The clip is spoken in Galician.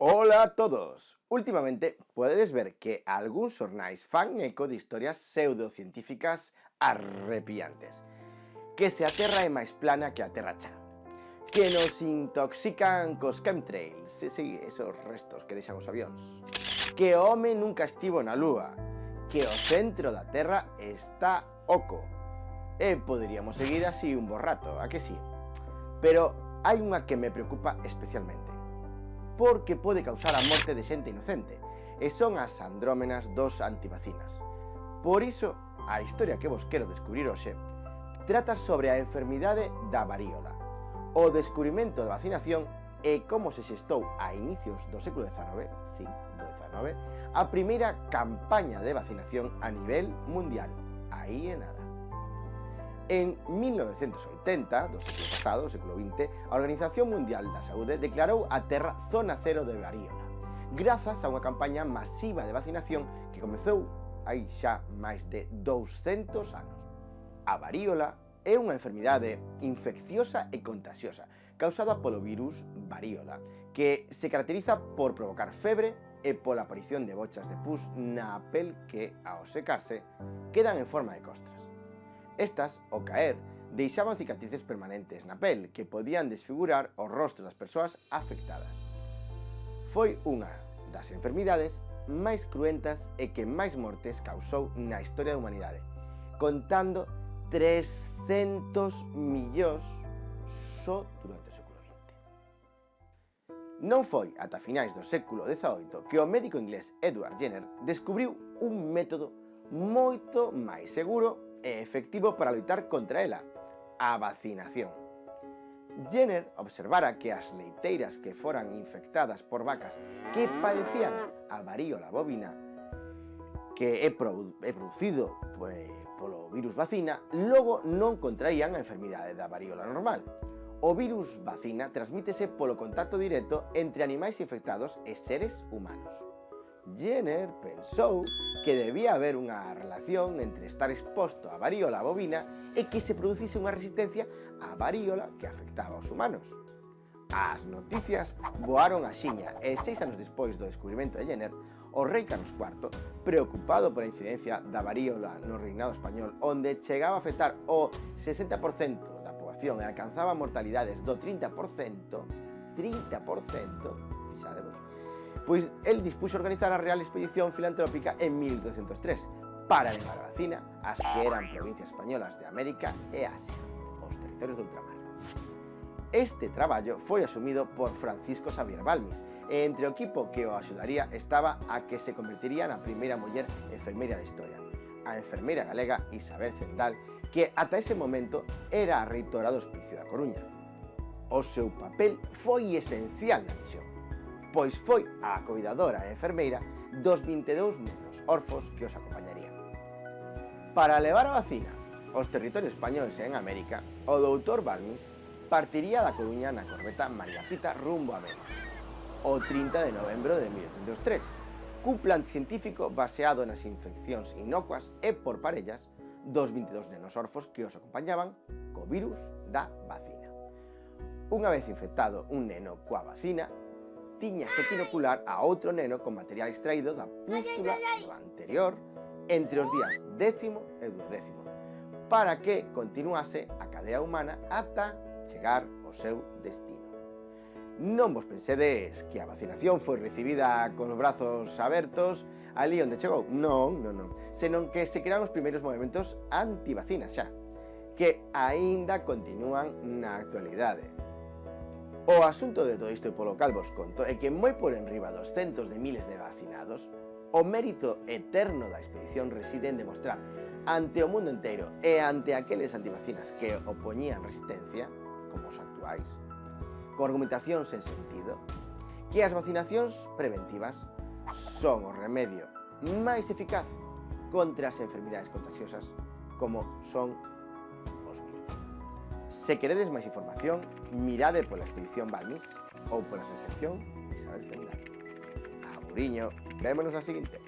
Hola a todos! Últimamente podedes ver que algúns xornais fan eco de historias pseudocientíficas arrepiantes. Que se a Terra é máis plana que a Terra que nos intoxican cos chemtrails e sí, esos restos que deixan os avións. Que o home nunca estivo na lúa. Que o centro da Terra está oco. E poderíamos seguir así un borrato, a que sí? Pero hai unha que me preocupa especialmente porque pode causar a morte de xente inocente, e son as andrómenas dos antivacinas. Por iso, a historia que vos quero descubrir hoxe trata sobre a enfermidade da varíola, o descubrimento da vacinación e como se xestou a inicios do século XIX, sí, do XIX, a primeira campaña de vacinación a nivel mundial. Aí é nada. En 1980, do século pasado, do século XX, a Organización Mundial da Saúde declarou a Terra zona cero de varíola, grazas a unha campaña masiva de vacinación que comezou hai xa máis de 200 anos. A varíola é unha enfermidade infecciosa e contagiosa causada polo virus varíola, que se caracteriza por provocar febre e pola aparición de bochas de pus na pel que, ao secarse, quedan en forma de costras. Estas, ao caer, deixaban cicatrices permanentes na pel que podían desfigurar o rostro das persoas afectadas. Foi unha das enfermidades máis cruentas e que máis mortes causou na historia da humanidade, contando 300 millóns só durante o século XX. Non foi ata finais do século XVIII que o médico inglés Edward Jenner descubriu un método moito máis seguro e efectivo para loitar contra ela, a vacinación. Jenner observara que as leiteiras que foran infectadas por vacas que padecían a varíola bovina que é, produ é producido pues, polo virus vacina, logo non contraían a enfermidade da varíola normal. O virus vacina transmítese polo contacto directo entre animais infectados e seres humanos. Jenner pensou que debía haber unha relación entre estar exposto a varíola bovina e que se producise unha resistencia á varíola que afectaba aos humanos. As noticias voaron a xiña e seis anos despois do descubrimento de Jenner, o rei Carlos IV, preocupado pola incidencia da varíola no reinado español onde chegaba a afectar o 60% da poboación e alcanzaba mortalidades do 30%, 30%, fixadevos, pois el dispuxo organizar a Real Expedición Filantrópica en 1803 para levar a vacina as que eran provincias españolas de América e Asia, os territorios de ultramar. Este traballo foi asumido por Francisco Xavier Balmis e entre o equipo que o axudaría estaba a que se convertiría na primeira muller enfermeira da historia, a enfermeira galega Isabel Zendal, que ata ese momento era a reitora do Hospicio da Coruña. O seu papel foi esencial na misión, pois foi a cuidadora e enfermeira dos 22 nenos orfos que os acompañarían. Para levar a vacina aos territorios españoles en América, o doutor Balmis partiría da Coruña na corbeta María Pita rumbo a Mena, o 30 de novembro de 1803, cun plan científico baseado nas infeccións inocuas e por parellas dos 22 nenos orfos que os acompañaban co virus da vacina. Unha vez infectado un neno coa vacina, tiña setinocular a outro neno con material extraído da pústula do anterior entre os días décimo e duodécimo, para que continuase a cadea humana ata chegar ao seu destino. Non vos pensedes que a vacinación foi recibida con os brazos abertos ali onde chegou. Non, non, non. Senón que se crearon os primeiros movimentos antivacina xa, que aínda continúan na actualidade. O asunto de todo isto e polo cal vos conto é que moi por enriba dos centos de miles de vacinados, o mérito eterno da expedición reside en demostrar ante o mundo inteiro e ante aqueles antivacinas que opoñían resistencia, como os actuais, con argumentación sen sentido, que as vacinacións preventivas son o remedio máis eficaz contra as enfermidades contagiosas como son Se queredes máis información, mirade pola expedición Balmis ou pola asociación Isabel Zendal. Aburiño, vémonos na seguinte.